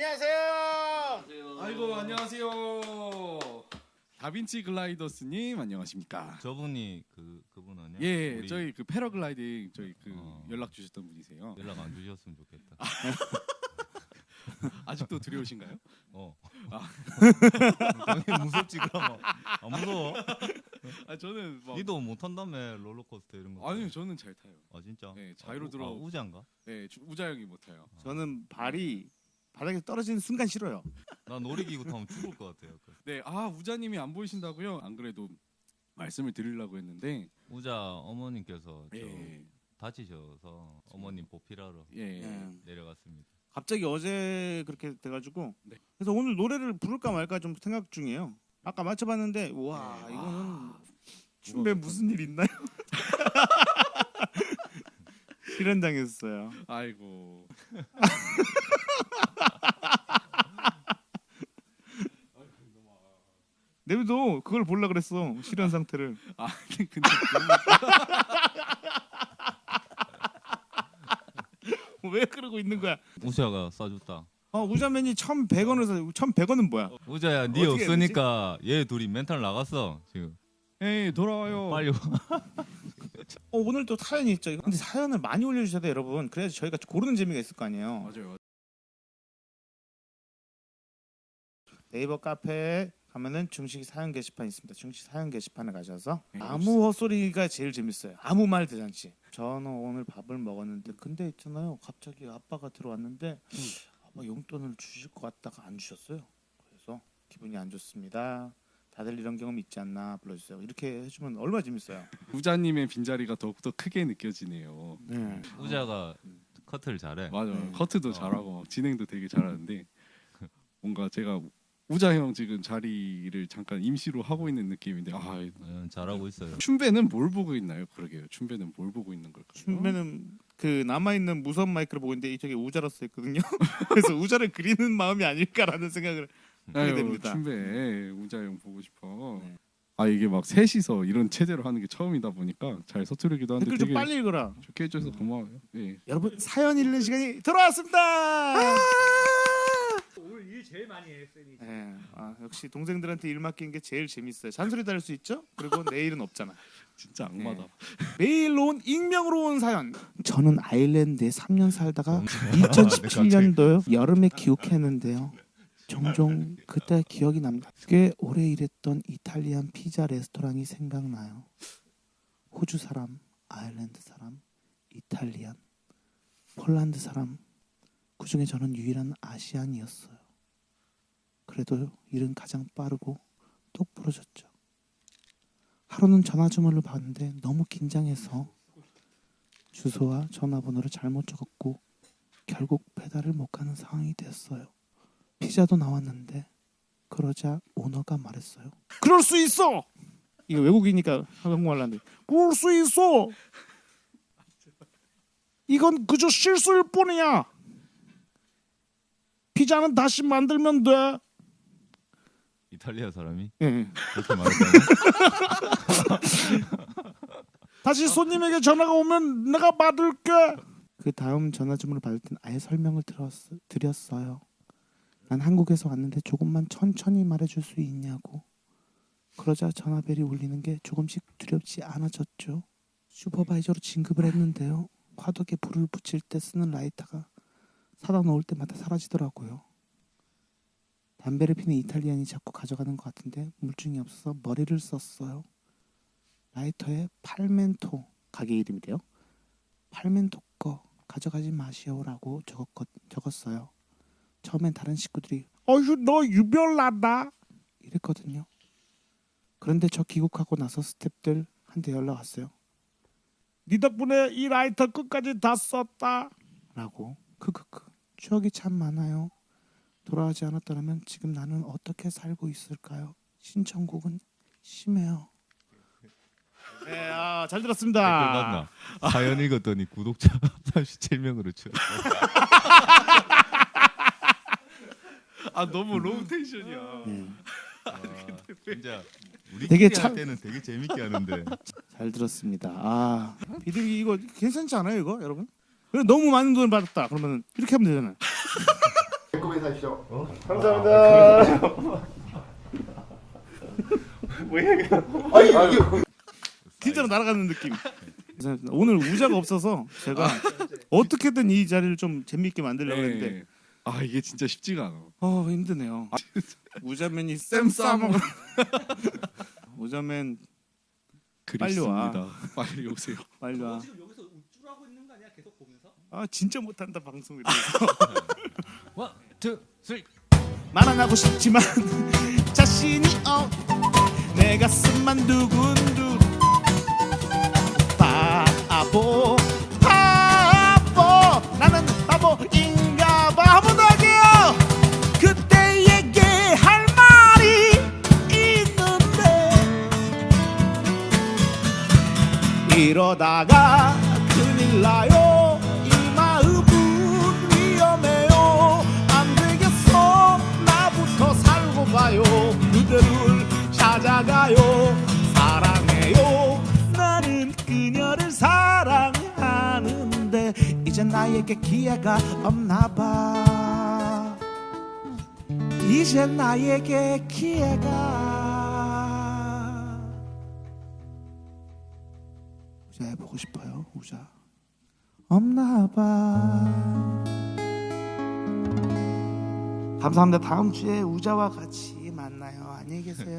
안녕하세요. 아이고 안녕하세요. 다빈치 글라이더스님 안녕하십니까? 저분이 그 그분 아니야? 예, 우리 저희 그 패러글라이딩 저희 그 어. 연락 주셨던 분이세요. 연락 안 주셨으면 좋겠다. 아직도 두려우신가요? 어. 아. 당연히 무섭지 그러면 안 무서워? 아 저는 막 니도 못 탄다며 롤러코스터 이런 거. 아니요 저는 잘 타요. 아 진짜? 네, 자유로 아, 들어- 아, 우자인가? 네, 주- 우자 형이 못 타요. 저는 발이 바닥에 떨어지는 순간 싫어요. 나 놀이기구 타면 죽을 것 같아요. 약간. 네, 아 우자님이 안 보이신다고요? 안 그래도 말씀을 드리려고 했는데 우자 어머님께서 저 예, 다치셔서 어머님 보필하러 예, 예. 내려갔습니다. 갑자기 어제 그렇게 돼가지고 네. 그래서 오늘 노래를 부를까 말까 좀 생각 중이에요. 아까 맞춰봤는데 와 네. 이거는 아, 무거웠겠다. 무슨 일 있나요? 실현당했어요. 아이고. 내비도 그걸 볼라 그랬어 실현 상태를. 아 근데 왜 그러고 있는 거야? 우자가 싸줬다. 어 우자맨이 1,100원을 사. 1,100원은 뭐야? 우자야 니 어떻게 해야 없으니까 얘 둘이 멘탈 나갔어 지금. 에이 돌아와요. 빨리 와. 어, 오늘 또 사연이 있죠. 근데 사연을 많이 올려주셔야 돼요, 여러분. 그래야지 저희가 고르는 재미가 있을 거 아니에요. 맞아요. 네이버 카페에 가면은 중식 사연 게시판 있습니다. 중식 사연 게시판에 가셔서 네, 아무 헛소리가 제일 재밌어요. 아무 말 대잔치. 저는 오늘 밥을 먹었는데 근데 있잖아요. 갑자기 아빠가 들어왔는데 아빠 용돈을 주실 것 같다가 안 주셨어요. 그래서 기분이 안 좋습니다. 다들 이런 경험 있지 않나 불러주세요. 이렇게 해주면 얼마나 재밌어요. 우자님의 빈자리가 더욱더 크게 느껴지네요. 네. 우자가 커트를 잘해. 맞아요. 네. 커트도 어. 잘하고 막 진행도 되게 잘하는데 뭔가 제가 우자 형 지금 자리를 잠깐 임시로 하고 있는 느낌인데 아 어, 잘하고 있어요. 춘배는 뭘 보고 있나요? 그러게요. 춘배는 뭘 보고 있는 걸까요? 춤배는 그 남아 있는 무선 마이크를 보고 있는데 이쪽에 우자로 써 있거든요. 그래서 우자를 그리는 마음이 아닐까라는 생각을 하게 됩니다. 춘배 우자 형 보고 싶어. 네. 아 이게 막 셋이서 이런 체제로 하는 게 처음이다 보니까 잘 서투르기도 한데 댓글 좀 빨리 읽어라. 좋게 해줘서 고마워요. 예. 여러분 사연 읽는 시간이 돌아왔습니다. 일 제일 많이 해 쌤이. 네, 아, 역시 동생들한테 일 맡긴 게 제일 재밌어요. 잔소리 다할수 있죠? 그리고 내일은 없잖아. 진짜 악마다. 매일 온 익명으로 온 사연. 저는 아일랜드에 3년 살다가 네, 2017년도 여름에 기욱했는데요. 종종 그때 기억이 납니다. 꽤 오래 일했던 이탈리안 피자 레스토랑이 생각나요. 호주 사람, 아일랜드 사람, 이탈리안, 폴란드 사람. 그 중에 저는 유일한 아시안이었어요. 그래도 일은 가장 빠르고 똑부러졌죠. 하루는 전화 주문을 받는데 너무 긴장해서 주소와 전화번호를 잘못 적었고 결국 배달을 못 가는 상황이 됐어요. 피자도 나왔는데 그러자 오너가 말했어요. 그럴 수 있어. 이거 외국이니까 한국말 하는데 그럴 수 있어. 이건 그저 실수일 뿐이야. 피자는 다시 만들면 돼. 이탈리아 사람이 예. 그렇게 말했다고? 다시 손님에게 전화가 오면 내가 받을게. 그 다음 전화 주문을 받을 땐 아예 설명을 들었, 드렸어요. 난 한국에서 왔는데 조금만 천천히 말해줄 수 있냐고. 그러자 전화벨이 울리는 게 조금씩 두렵지 않아졌죠. 슈퍼바이저로 진급을 했는데요. 화덕에 불을 붙일 때 쓰는 라이터가 사다 놓을 때마다 사라지더라고요. 담배를 피는 이탈리안이 자꾸 가져가는 것 같은데 물증이 없어서 머리를 썼어요. 라이터에 팔멘토 가게 이름이래요. 팔멘토 거 가져가지 마시오라고 적었, 적었어요. 처음엔 다른 식구들이 어휴 너 유별나다 이랬거든요. 그런데 저 귀국하고 나서 스탭들 한테 연락 왔어요. 네 덕분에 이 라이터 끝까지 다 썼다 라고 크크크 추억이 참 많아요. 돌아가지 않았더라면 지금 나는 어떻게 살고 있을까요? 신청곡은 심해요. 네, 아, 잘 들었습니다. 봤나? 사연 읽었더니 구독자 37명으로 줄. 아 너무 low tension이야. 네, 아, 진짜 우리 되게 참- 할 때는 되게 재밌게 하는데 잘 들었습니다. 아, 비둘기 이거 괜찮지 않아요, 이거 여러분? 그래 너무 많은 돈을 받았다. 그러면 이렇게 하면 되잖아요. 코멘트 하시죠. 진짜로 날아가는 느낌. 오늘 우자가 없어서 제가 어떻게든 이 자리를 좀 재미있게 만들려고 했는데 네. 아 이게 진짜 쉽지가 않아. 어 힘드네요. 우자맨이 쌤 싸먹. 우자맨 빨리 와. 빨리 오세요. 빨리 와. 지금 여기서 우쭐하고 있는 거 아니야? 계속 보면서? 아 진짜 못한다 two, three. 말안 하고 싶지만 자신이 어. 내 가슴만 두근두근. 바보 바보 나는 바보인가 봐 한번 더 할게요. 그대에게 할 말이 있는데 이러다가 큰일 나요 나에게 기회가 없나 봐. 이제 나에게 기회가. 우자 해보고 싶어요 우자. 없나 봐. 감사합니다. 다음 주에 우자와 같이 만나요. 안녕히 계세요